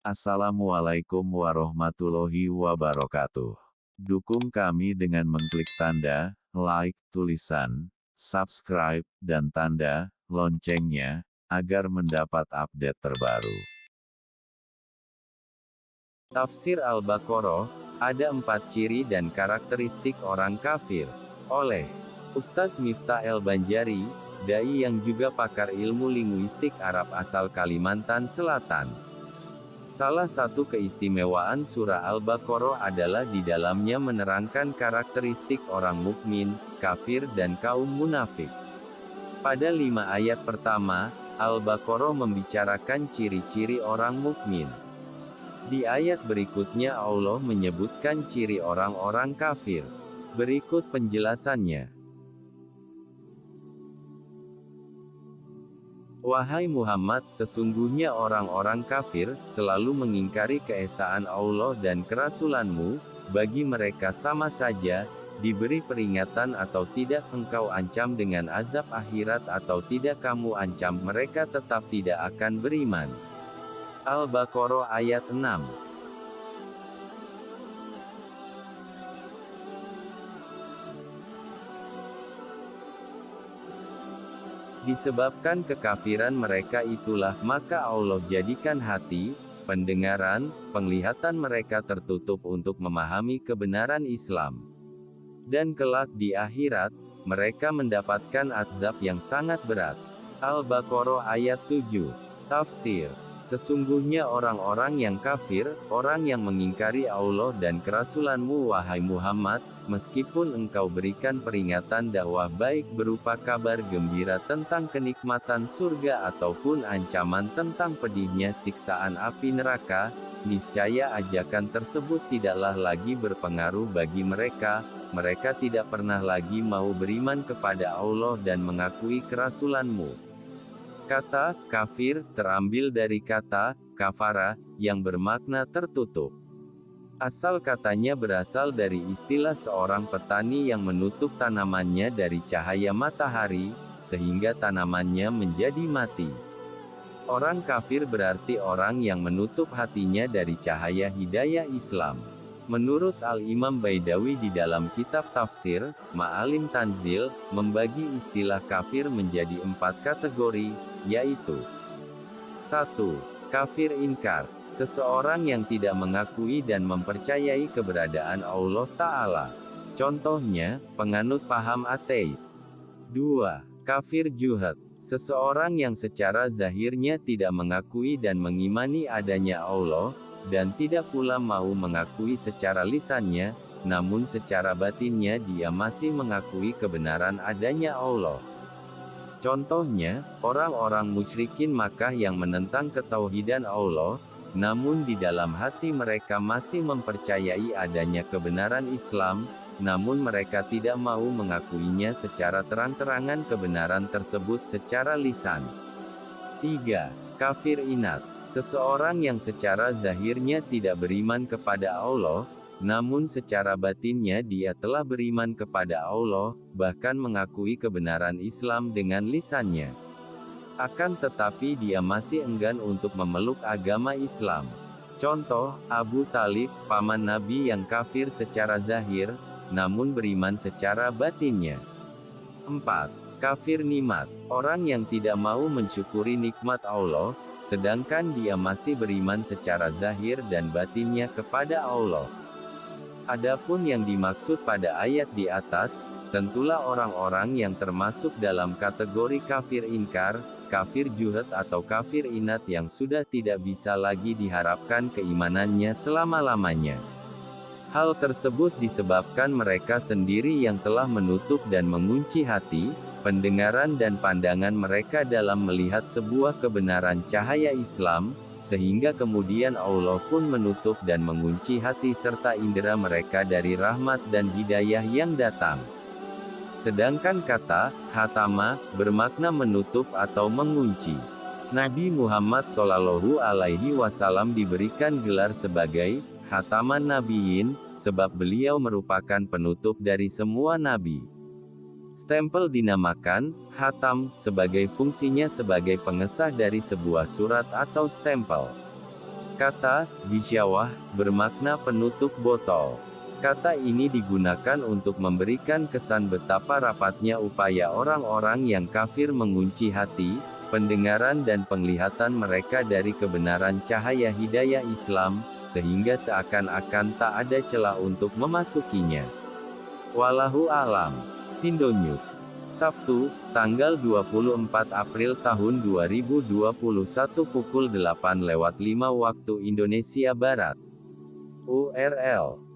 Assalamualaikum warahmatullahi wabarakatuh. Dukung kami dengan mengklik tanda like, tulisan subscribe, dan tanda loncengnya agar mendapat update terbaru. Tafsir Al-Baqarah, ada empat ciri dan karakteristik orang kafir, oleh Ustaz Miftah El Banjari, dai yang juga pakar ilmu linguistik Arab asal Kalimantan Selatan. Salah satu keistimewaan surah Al-Baqarah adalah di dalamnya menerangkan karakteristik orang mukmin, kafir dan kaum munafik. Pada lima ayat pertama, Al-Baqarah membicarakan ciri-ciri orang mukmin. Di ayat berikutnya Allah menyebutkan ciri orang-orang kafir. Berikut penjelasannya. Wahai Muhammad, sesungguhnya orang-orang kafir, selalu mengingkari keesaan Allah dan kerasulanmu, bagi mereka sama saja, diberi peringatan atau tidak engkau ancam dengan azab akhirat atau tidak kamu ancam mereka tetap tidak akan beriman. Al-Baqarah ayat 6 Disebabkan kekafiran mereka itulah maka Allah jadikan hati, pendengaran, penglihatan mereka tertutup untuk memahami kebenaran Islam. Dan kelak di akhirat, mereka mendapatkan azab yang sangat berat. Al-Baqarah ayat 7. Tafsir Sesungguhnya orang-orang yang kafir, orang yang mengingkari Allah dan kerasulanmu wahai Muhammad, meskipun engkau berikan peringatan dakwah baik berupa kabar gembira tentang kenikmatan surga ataupun ancaman tentang pedihnya siksaan api neraka, niscaya ajakan tersebut tidaklah lagi berpengaruh bagi mereka, mereka tidak pernah lagi mau beriman kepada Allah dan mengakui kerasulanmu. Kata kafir terambil dari kata kafara yang bermakna tertutup. Asal katanya berasal dari istilah seorang petani yang menutup tanamannya dari cahaya matahari, sehingga tanamannya menjadi mati. Orang kafir berarti orang yang menutup hatinya dari cahaya hidayah Islam. Menurut Al-Imam Baidawi di dalam kitab tafsir, Ma'alim Tanzil, membagi istilah kafir menjadi empat kategori, yaitu 1. Kafir inkar, seseorang yang tidak mengakui dan mempercayai keberadaan Allah Ta'ala. Contohnya, penganut paham ateis. 2. Kafir juhad, seseorang yang secara zahirnya tidak mengakui dan mengimani adanya Allah, dan tidak pula mau mengakui secara lisannya, namun secara batinnya dia masih mengakui kebenaran adanya Allah. Contohnya, orang-orang musyrikin Makkah yang menentang ketauhidan Allah, namun di dalam hati mereka masih mempercayai adanya kebenaran Islam, namun mereka tidak mau mengakuinya secara terang-terangan kebenaran tersebut secara lisan. 3. Kafir inat Seseorang yang secara zahirnya tidak beriman kepada Allah, namun secara batinnya dia telah beriman kepada Allah, bahkan mengakui kebenaran Islam dengan lisannya. Akan tetapi dia masih enggan untuk memeluk agama Islam. Contoh, Abu Talib, paman Nabi yang kafir secara zahir, namun beriman secara batinnya. 4. Kafir nikmat, orang yang tidak mau mensyukuri nikmat Allah, sedangkan dia masih beriman secara zahir dan batinnya kepada Allah. Adapun yang dimaksud pada ayat di atas, tentulah orang-orang yang termasuk dalam kategori kafir inkar, kafir juhud atau kafir inat yang sudah tidak bisa lagi diharapkan keimanannya selama-lamanya. Hal tersebut disebabkan mereka sendiri yang telah menutup dan mengunci hati, pendengaran dan pandangan mereka dalam melihat sebuah kebenaran cahaya Islam, sehingga kemudian Allah pun menutup dan mengunci hati serta indera mereka dari rahmat dan hidayah yang datang. Sedangkan kata hatama bermakna menutup atau mengunci. Nabi Muhammad Shallallahu Alaihi Wasallam diberikan gelar sebagai hataman nabiin, sebab beliau merupakan penutup dari semua nabi. Stempel dinamakan hatam sebagai fungsinya sebagai pengesah dari sebuah surat atau stempel. Kata bisyawah bermakna penutup botol. Kata ini digunakan untuk memberikan kesan betapa rapatnya upaya orang-orang yang kafir mengunci hati, pendengaran dan penglihatan mereka dari kebenaran cahaya hidayah Islam, sehingga seakan-akan tak ada celah untuk memasukinya. Walahu alam. Sindo News. Sabtu, tanggal 24 April tahun 2021 pukul 8 lewat 5 waktu Indonesia Barat. URL